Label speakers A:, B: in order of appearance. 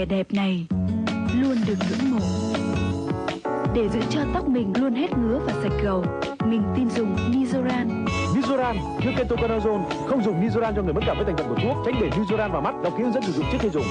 A: vẻ đẹp này luôn được ngưỡng mộ. Để giữ cho tóc mình luôn hết ngứa và sạch gầu, mình tin dùng Nizoran.
B: Nizoran chứa ketoconazole không dùng Nizoran cho người mất cảm với thành phần của thuốc tránh để Nizoran vào mắt đọc kỹ hướng dẫn sử dụng trước khi dùng